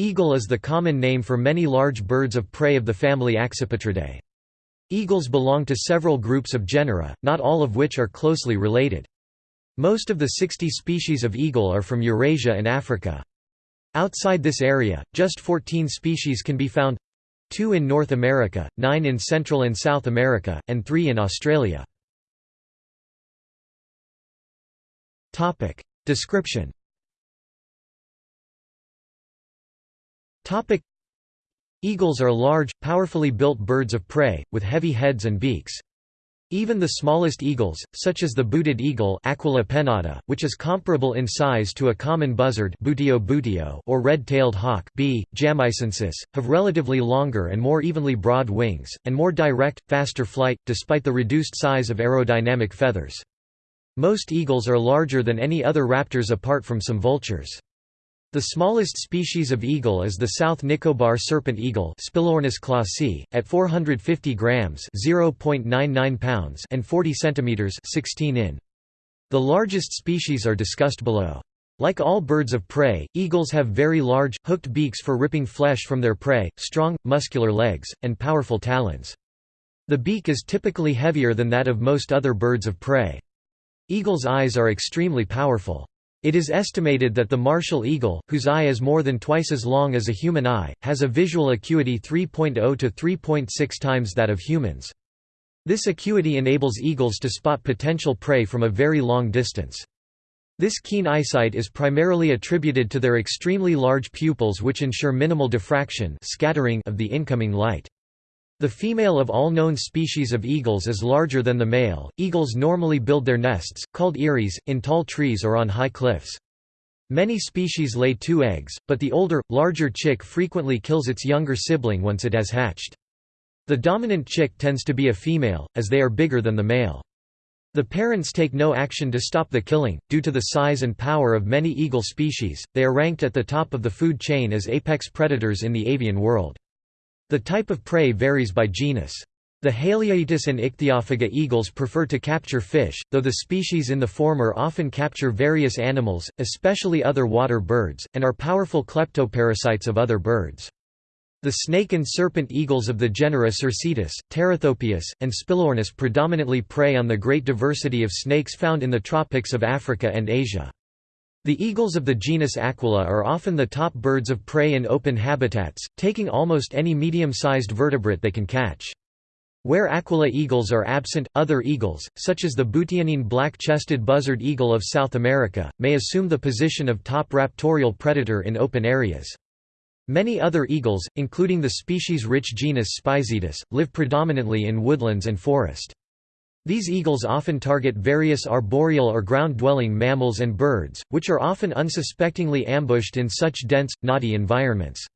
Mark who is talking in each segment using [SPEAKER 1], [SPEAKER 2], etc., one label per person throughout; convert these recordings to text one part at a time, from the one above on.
[SPEAKER 1] Eagle is the common name for many large birds of prey of the family Accipitridae. Eagles belong to several groups of genera, not all of which are closely related. Most of the 60 species of eagle are from Eurasia and Africa. Outside this area, just 14 species can be found two in North America, nine in Central and South America, and three in Australia. Description Eagles are large, powerfully built birds of prey, with heavy heads and beaks. Even the smallest eagles, such as the booted eagle Aquila pennata, which is comparable in size to a common buzzard Buteo buteo or red-tailed hawk B. jamaicensis, have relatively longer and more evenly broad wings, and more direct, faster flight, despite the reduced size of aerodynamic feathers. Most eagles are larger than any other raptors apart from some vultures. The smallest species of eagle is the South Nicobar serpent eagle Spilornis klossi, at 450 grams (0.99 pounds) and 40 centimeters (16 in). The largest species are discussed below. Like all birds of prey, eagles have very large, hooked beaks for ripping flesh from their prey, strong, muscular legs, and powerful talons. The beak is typically heavier than that of most other birds of prey. Eagles' eyes are extremely powerful. It is estimated that the martial eagle, whose eye is more than twice as long as a human eye, has a visual acuity 3.0 to 3.6 times that of humans. This acuity enables eagles to spot potential prey from a very long distance. This keen eyesight is primarily attributed to their extremely large pupils which ensure minimal diffraction scattering of the incoming light. The female of all known species of eagles is larger than the male. Eagles normally build their nests, called eyries, in tall trees or on high cliffs. Many species lay two eggs, but the older, larger chick frequently kills its younger sibling once it has hatched. The dominant chick tends to be a female, as they are bigger than the male. The parents take no action to stop the killing. Due to the size and power of many eagle species, they are ranked at the top of the food chain as apex predators in the avian world. The type of prey varies by genus. The Haliaeetus and Ichthyophaga eagles prefer to capture fish, though the species in the former often capture various animals, especially other water birds, and are powerful kleptoparasites of other birds. The snake and serpent eagles of the genera Circaetus, Terathopius, and Spilornis predominantly prey on the great diversity of snakes found in the tropics of Africa and Asia. The eagles of the genus Aquila are often the top birds of prey in open habitats, taking almost any medium-sized vertebrate they can catch. Where Aquila eagles are absent, other eagles, such as the Buteonine black-chested buzzard eagle of South America, may assume the position of top raptorial predator in open areas. Many other eagles, including the species-rich genus Spizaetus, live predominantly in woodlands and forest. These eagles often target various arboreal or ground-dwelling mammals and birds, which are often unsuspectingly ambushed in such dense, knotty environments.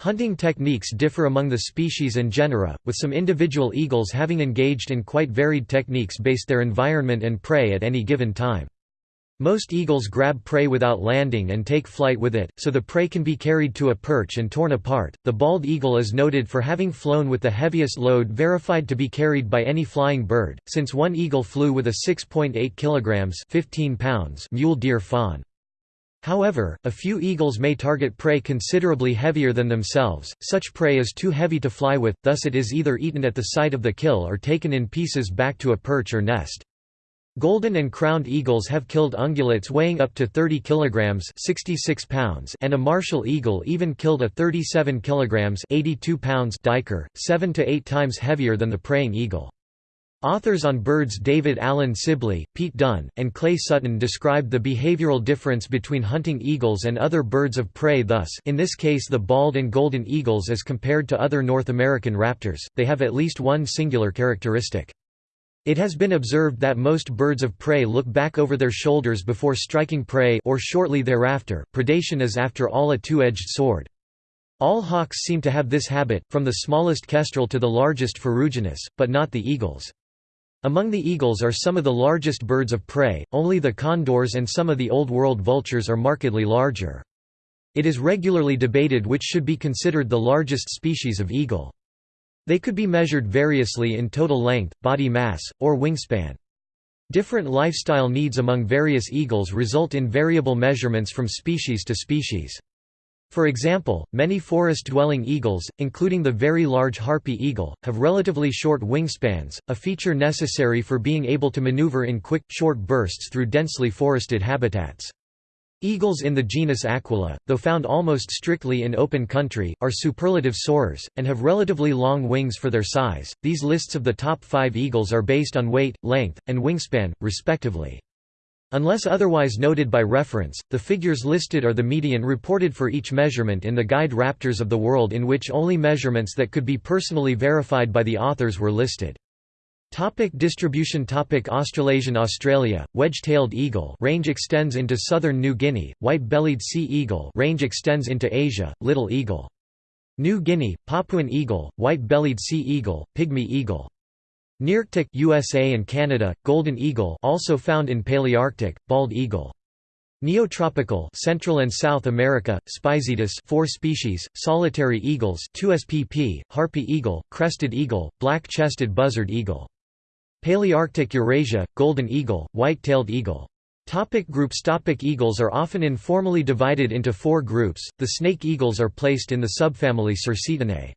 [SPEAKER 1] Hunting techniques differ among the species and genera, with some individual eagles having engaged in quite varied techniques based their environment and prey at any given time. Most eagles grab prey without landing and take flight with it, so the prey can be carried to a perch and torn apart. The bald eagle is noted for having flown with the heaviest load verified to be carried by any flying bird, since one eagle flew with a 6.8 kg 15 pounds mule deer fawn. However, a few eagles may target prey considerably heavier than themselves, such prey is too heavy to fly with, thus it is either eaten at the site of the kill or taken in pieces back to a perch or nest. Golden and crowned eagles have killed ungulates weighing up to 30 kilograms (66 pounds) and a martial eagle even killed a 37 kilograms (82 pounds) duiker, 7 to 8 times heavier than the praying eagle. Authors on birds David Allen Sibley, Pete Dunn, and Clay Sutton described the behavioral difference between hunting eagles and other birds of prey thus in this case the bald and golden eagles as compared to other North American raptors, they have at least one singular characteristic. It has been observed that most birds of prey look back over their shoulders before striking prey or shortly thereafter. Predation is after all a two-edged sword. All hawks seem to have this habit, from the smallest kestrel to the largest ferruginous, but not the eagles. Among the eagles are some of the largest birds of prey, only the condors and some of the Old World vultures are markedly larger. It is regularly debated which should be considered the largest species of eagle. They could be measured variously in total length, body mass, or wingspan. Different lifestyle needs among various eagles result in variable measurements from species to species. For example, many forest-dwelling eagles, including the very large harpy eagle, have relatively short wingspans, a feature necessary for being able to maneuver in quick, short bursts through densely forested habitats. Eagles in the genus Aquila, though found almost strictly in open country, are superlative soarers, and have relatively long wings for their size. These lists of the top five eagles are based on weight, length, and wingspan, respectively. Unless otherwise noted by reference, the figures listed are the median reported for each measurement in the Guide Raptors of the World in which only measurements that could be personally verified by the authors were listed. Topic distribution Topic Australasian Australia, wedge-tailed eagle range extends into southern New Guinea, white-bellied sea eagle range extends into Asia, little eagle. New Guinea, Papuan eagle, white-bellied sea eagle, pygmy eagle. Nearctic USA and Canada, golden eagle also found in Palearctic, bald eagle. Neotropical Central and South America, Spizaetus 4 species, solitary eagles 2 spp, harpy eagle, crested eagle, black-chested buzzard eagle. Palearctic Eurasia, golden eagle, white-tailed eagle. Topic groups Topic Eagles are often informally divided into four groups, the snake eagles are placed in the subfamily Circaetinae.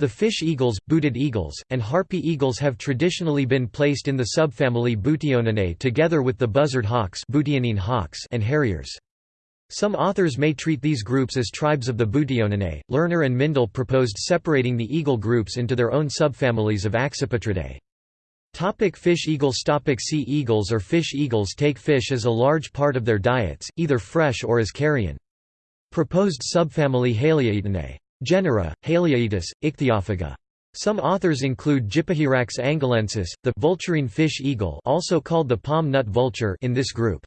[SPEAKER 1] The fish eagles, booted eagles, and harpy eagles have traditionally been placed in the subfamily Buteoninae together with the buzzard hawks, hawks and harriers. Some authors may treat these groups as tribes of the Buteoninae. Lerner and Mindell proposed separating the eagle groups into their own subfamilies of Accipitridae. Topic fish eagles Topic Sea eagles or fish eagles take fish as a large part of their diets, either fresh or as carrion. Proposed subfamily Haliaeetinae. Genera, Haliaeetus, Ichthyophaga. Some authors include Gypohierax angolensis, the vulturine fish eagle also called the palm nut vulture in this group.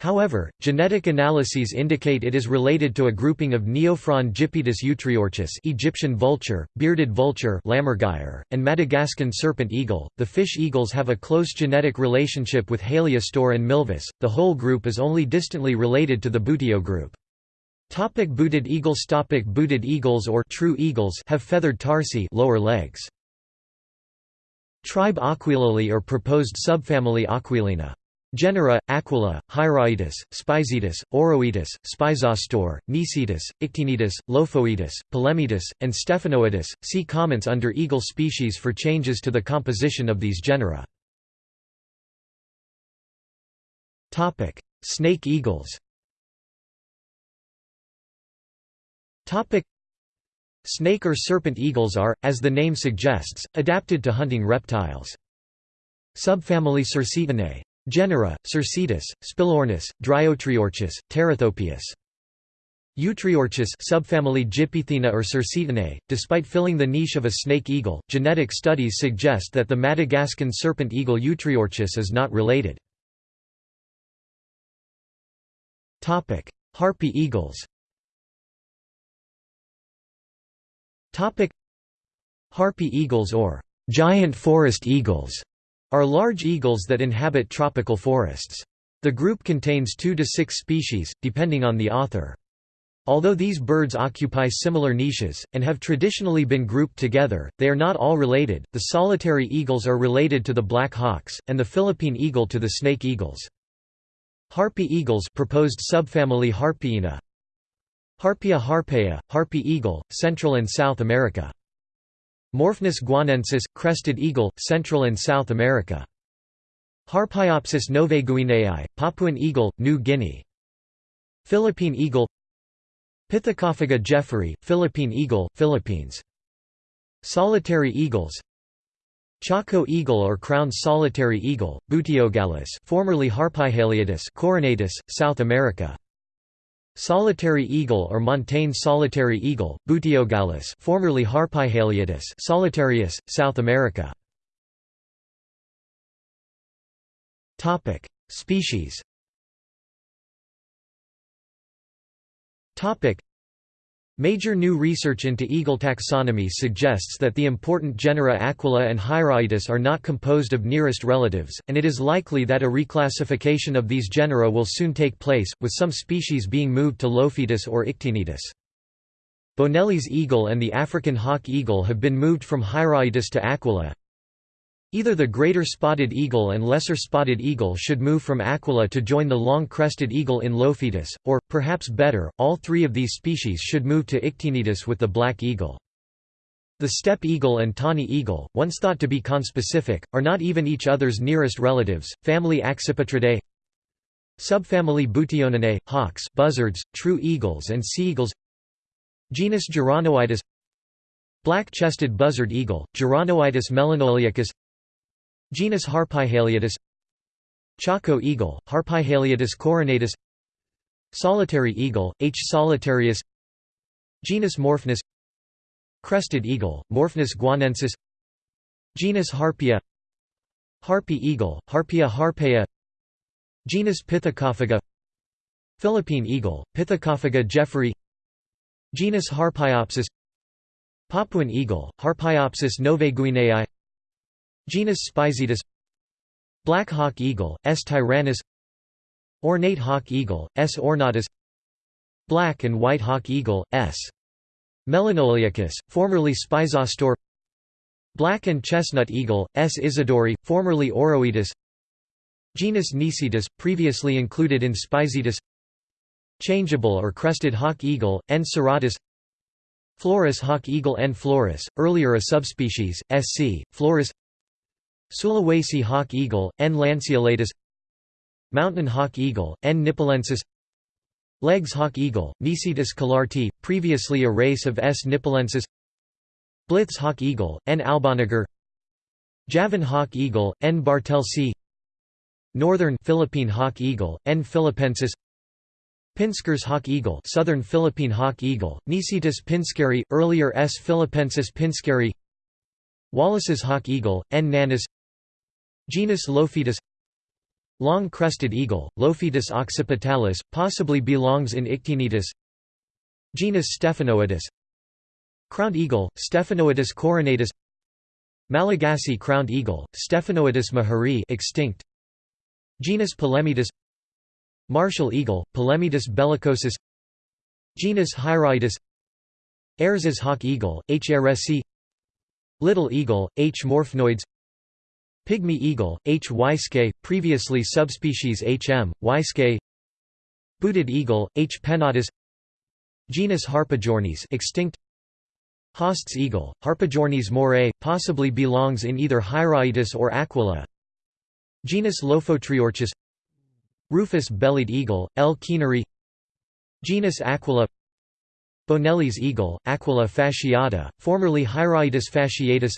[SPEAKER 1] However, genetic analyses indicate it is related to a grouping of Neophron gypaetus eutriorchis Egyptian vulture, bearded vulture and Madagascan serpent eagle. The fish eagles have a close genetic relationship with Haliastur and Milvus. The whole group is only distantly related to the Buteo group. Topic booted eagles Topic Booted eagles or true eagles have feathered tarsi lower legs. Tribe Aquilinae or proposed subfamily Aquilina. Genera, Aquila, Hieraaetus, Spizaetus, Oroaetus, Spizastur, Nisaetus, Ictinaetus, Lophaetus, Polemaetus, and Stephanoaetus. See comments under eagle species for changes to the composition of these genera. Snake eagles Topic Snake or serpent eagles are, as the name suggests, adapted to hunting reptiles. Subfamily Cercitinae. Genera: Circaetus, Spilornis, Dryotriorchis, Terathopius. Eutriorchis subfamily Gypaetinae or Circaetinae. Despite filling the niche of a snake eagle, genetic studies suggest that the Madagascan serpent eagle Eutriorchis is not related. Topic: Harpy eagles. Harpy eagles or giant forest eagles are large eagles that inhabit tropical forests. The group contains two to six species, depending on the author. Although these birds occupy similar niches, and have traditionally been grouped together, they are not all related. The solitary eagles are related to the black hawks, and the Philippine eagle to the snake eagles. Harpy eagles proposed subfamily Harpiinae, Harpia harpea, harpy eagle, Central and South America. Morphnus guianensis, crested eagle, Central and South America. Harpyopsis novaeguineae, Papuan eagle, New Guinea. Philippine eagle Pithecophaga jeffrey, Philippine eagle, Philippines. Solitary eagles Chaco eagle or crowned solitary eagle, Buteogallus formerly Harpyhaliaetus coronatus, South America. Solitary eagle or montane solitary eagle, Buteogallus formerly Harpyhaliaetus solitarius, South America. Topic: Species. Major new research into eagle taxonomy suggests that the important genera Aquila and Hieraaetus are not composed of nearest relatives, and it is likely that a reclassification of these genera will soon take place, with some species being moved to Lophaetus or Ictinaetus. Bonelli's eagle and the African hawk eagle have been moved from Hieraaetus to Aquila. Either the greater spotted eagle and lesser spotted eagle should move from Aquila to join the long-crested eagle in Lophaetus, or, perhaps better, all three of these species should move to Ictinaetus with the black eagle. The steppe eagle and tawny eagle, once thought to be conspecific, are not even each other's nearest relatives. Family Accipitridae Subfamily Buteoninae, hawks buzzards, true eagles and sea eagles Genus Geranoaetus Black-chested buzzard eagle, Geranoaetus melanoleucus Genus Harpyhaliaetus Chaco eagle, Harpyhaliaetus coronatus Solitary eagle, H. solitarius Genus Morphnus Crested eagle, Morphnus guianensis Genus Harpia Harpy eagle, Harpia harpea Genus Pithecophaga Philippine eagle, Pithecophaga jeffrey Genus Harpyopsis Papuan eagle, Harpyopsis novaeguineae Genus Spizaetus Black hawk eagle, S. tyrannus Ornate hawk eagle, S. ornatus Black and white hawk eagle, S. melanoleucus, formerly Spizastur Black and chestnut eagle, S. isidori, formerly Oroaetus Genus Nisaetus, previously included in Spizaetus Changeable or crested hawk eagle, N. serratus Flores hawk eagle N. florus, earlier a subspecies, SC, florus Sulawesi hawk eagle, N. lanceolatus Mountain hawk eagle, N. nipalensis Legs hawk eagle, Nisaetus collarti, previously a race of S. nipalensis Blitz hawk eagle, N. alboniger Javan hawk eagle, N. bartelsi Northern Philippine hawk eagle, N. philippensis Pinskers hawk eagle Southern Philippine hawk eagle, Nisaetus pinskeri, earlier S. philippensis pinskeri Wallace's hawk eagle, N. nanus Genus Lophaetus Long-crested eagle, Lophaetus occipitalis, possibly belongs in Ictinaetus Genus Stephanoaetus. Crowned eagle, Stephanoaetus coronatus. Malagasy crowned eagle, Stephanoaetus mahari extinct. Genus Polemaetus Martial eagle, Polemaetus bellicosus. Genus Hieraaetus Ayres's hawk eagle, H. ayressi Little eagle, H. morphnoides Pygmy eagle, H. waiske, previously subspecies H. m. waiske Booted eagle, H. pennatus Genus Harpagornis extinct Haast's eagle, Harpagornis morae, possibly belongs in either Hieraaetus or Aquila Genus Lophotriorchis Rufous-bellied eagle, L. kieneri Genus Aquila Bonelli's eagle, Aquila fasciata, formerly Hieraaetus fasciatus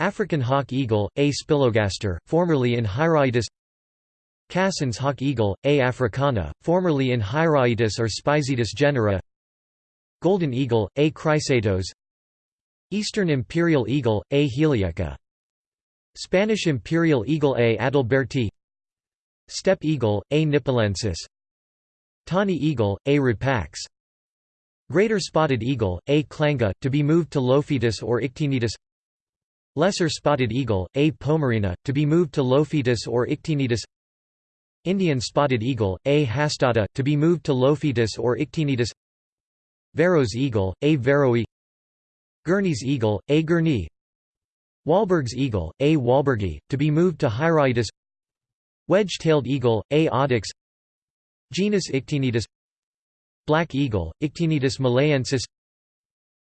[SPEAKER 1] African hawk eagle, A. spilogaster, formerly in Hieraaetus Cassin's hawk eagle, A. africana, formerly in Hieraaetus or Spizaetus genera Golden eagle, A. chrysaetos Eastern imperial eagle, A. heliaca Spanish imperial eagle A. adalberti Steppe eagle, A. nipalensis Tawny eagle, A. rapax Greater spotted eagle, A. clanga, to be moved to Lophaetus or Ictinaetus Lesser spotted eagle, A. pomerina, to be moved to Lophaetus or Ictinaetus Indian spotted eagle, A. hastata, to be moved to Lophaetus or Ictinaetus Varro's eagle, A. varroi Gurney's eagle, A. gurney Wahlberg's eagle, A. walbergi, to be moved to Hieraaetus Wedge-tailed eagle, A. audax Genus Ictinaetus Black eagle, Ictinaetus malayensis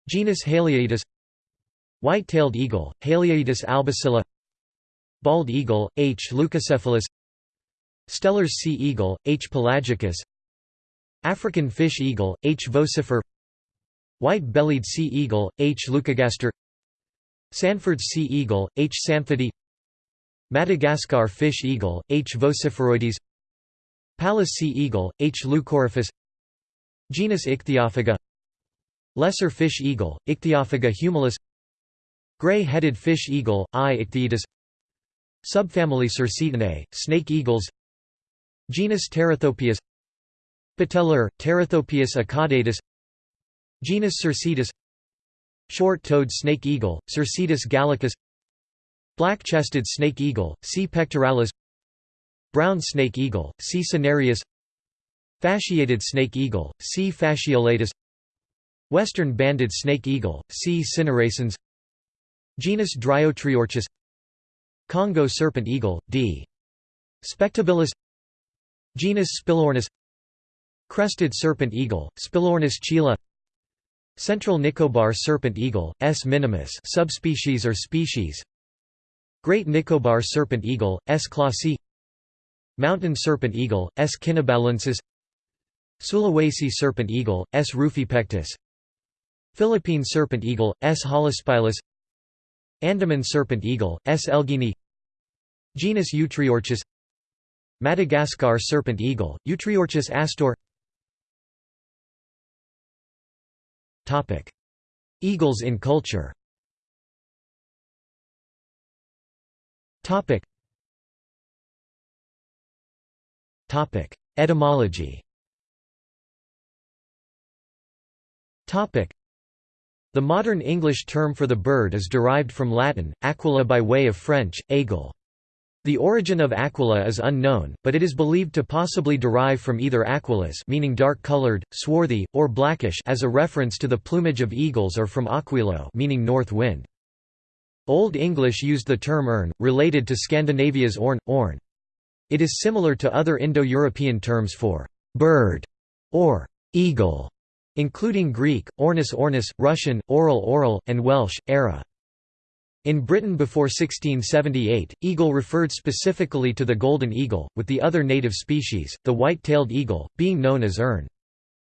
[SPEAKER 1] Genus Haliaeetus White-tailed eagle, Haliaeetus albicilla Bald eagle, H. leucocephalus Steller's sea eagle, H. pelagicus African fish eagle, H. vocifer White-bellied sea eagle, H. leucogaster Sanford's sea eagle, H. sanfordi Madagascar fish eagle, H. vociferoides Pallas sea eagle, H. leucoryphus Genus Ichthyophaga Lesser fish eagle, Ichthyophaga humilis Gray-headed fish eagle, I. ichthyotis Subfamily Circaetinae, snake eagles Genus Terathopius Bateleur, Terathopius acaudatus Genus Circaetus Short-toed snake eagle, Circaetus gallicus Black-chested snake eagle, C. pectoralis Brown snake eagle, C. cinereus Fasciated snake eagle, C. fasciolatus Western banded snake eagle, C. cineracens Genus Dryotriorchis Congo serpent eagle, D. spectabilis Genus Spilornis Crested serpent eagle, Spilornis chila Central Nicobar serpent eagle, S. minimus subspecies or species Great Nicobar serpent eagle, S. klossi Mountain serpent eagle, S. kinnibalensis Sulawesi serpent eagle, S. rufipectus Philippine serpent eagle, S. holospilus Andaman serpent eagle, S. elgini. Genus Eutriorchis Madagascar serpent eagle, Eutriorchis astor. Eagles in culture. Etymology the modern English term for the bird is derived from Latin, aquila by way of French, aigle. The origin of aquila is unknown, but it is believed to possibly derive from either aquilas meaning dark-colored, swarthy, or blackish as a reference to the plumage of eagles or from aquilo meaning north wind. Old English used the term erne, related to Scandinavia's orn, orn. It is similar to other Indo-European terms for bird or eagle, including Greek, ornis ornis, Russian, oral oral, and Welsh, era. In Britain before 1678, eagle referred specifically to the golden eagle, with the other native species, the white-tailed eagle, being known as erne.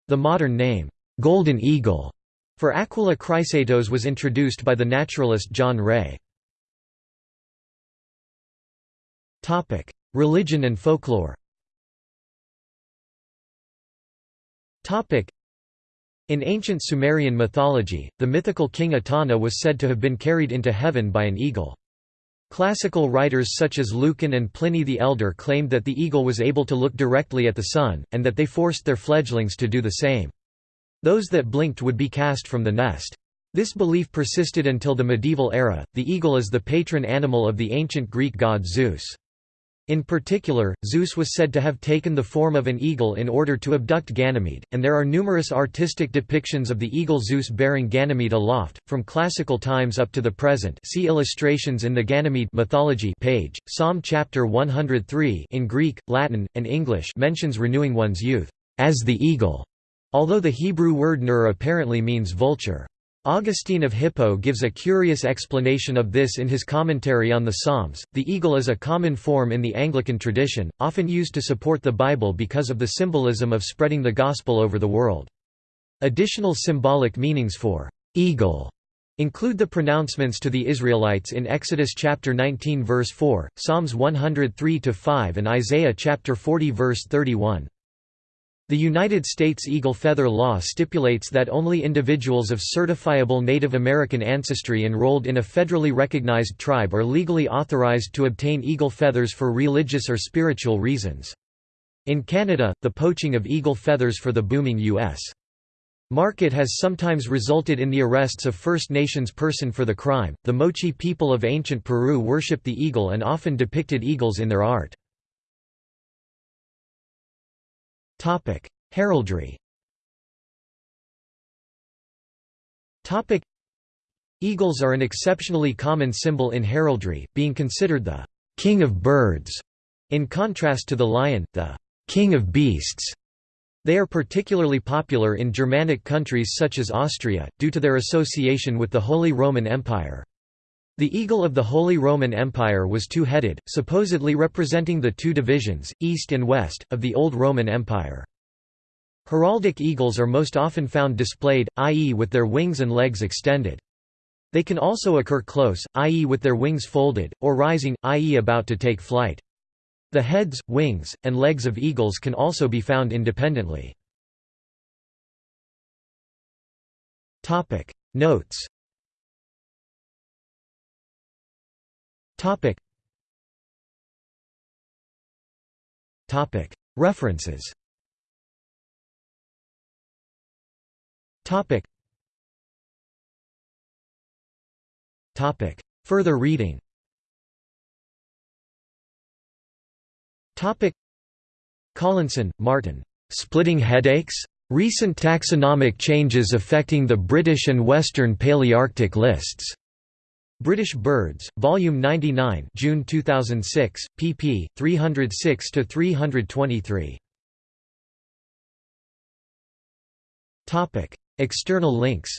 [SPEAKER 1] The modern name, golden eagle, for Aquila chrysaetos was introduced by the naturalist John Ray. Religion and folklore in ancient Sumerian mythology, the mythical king Etana was said to have been carried into heaven by an eagle. Classical writers such as Lucan and Pliny the Elder claimed that the eagle was able to look directly at the sun, and that they forced their fledglings to do the same. Those that blinked would be cast from the nest. This belief persisted until the medieval era. The eagle is the patron animal of the ancient Greek god Zeus. In particular, Zeus was said to have taken the form of an eagle in order to abduct Ganymede, and there are numerous artistic depictions of the eagle Zeus bearing Ganymede aloft, from classical times up to the present see illustrations in the Ganymede mythology page. Psalm chapter 103 in Greek, Latin, and English mentions renewing one's youth, as the eagle, although the Hebrew word nur apparently means vulture. Augustine of Hippo gives a curious explanation of this in his commentary on the Psalms. The eagle is a common form in the Anglican tradition, often used to support the Bible because of the symbolism of spreading the gospel over the world. Additional symbolic meanings for eagle include the pronouncements to the Israelites in Exodus chapter 19 verse 4, Psalms 103 to 5 and Isaiah chapter 40 verse 31. The United States Eagle Feather Law stipulates that only individuals of certifiable Native American ancestry enrolled in a federally recognized tribe are legally authorized to obtain eagle feathers for religious or spiritual reasons. In Canada, the poaching of eagle feathers for the booming U.S. market has sometimes resulted in the arrests of First Nations person for the crime. The Moche people of ancient Peru worshipped the eagle and often depicted eagles in their art. Heraldry. Eagles are an exceptionally common symbol in heraldry, being considered the king of birds, in contrast to the lion, the king of beasts. They are particularly popular in Germanic countries such as Austria, due to their association with the Holy Roman Empire. The eagle of the Holy Roman Empire was two-headed, supposedly representing the two divisions, east and west, of the Old Roman Empire. Heraldic eagles are most often found displayed, i.e. with their wings and legs extended. They can also occur close, i.e. with their wings folded, or rising, i.e. about to take flight. The heads, wings, and legs of eagles can also be found independently. Notes References. Further reading. Collinson, Martin. Splitting Headaches? Recent taxonomic changes affecting the British and Western Palearctic lists. British Birds, Volume 99 June 2006, pp. 306–323. External links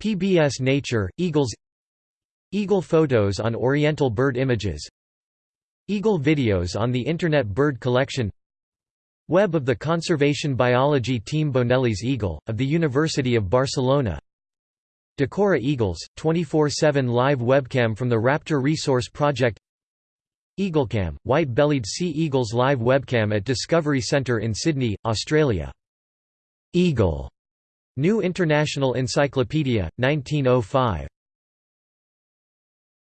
[SPEAKER 1] PBS Nature, Eagles Eagle photos on Oriental bird images Eagle videos on the Internet Bird Collection Web of the Conservation Biology Team Bonelli's Eagle, of the University of Barcelona Decorah Eagles, 24-7 live webcam from the Raptor Resource Project Eaglecam, white-bellied sea eagles live webcam at Discovery Centre in Sydney, Australia. Eagle New International Encyclopedia, 1905.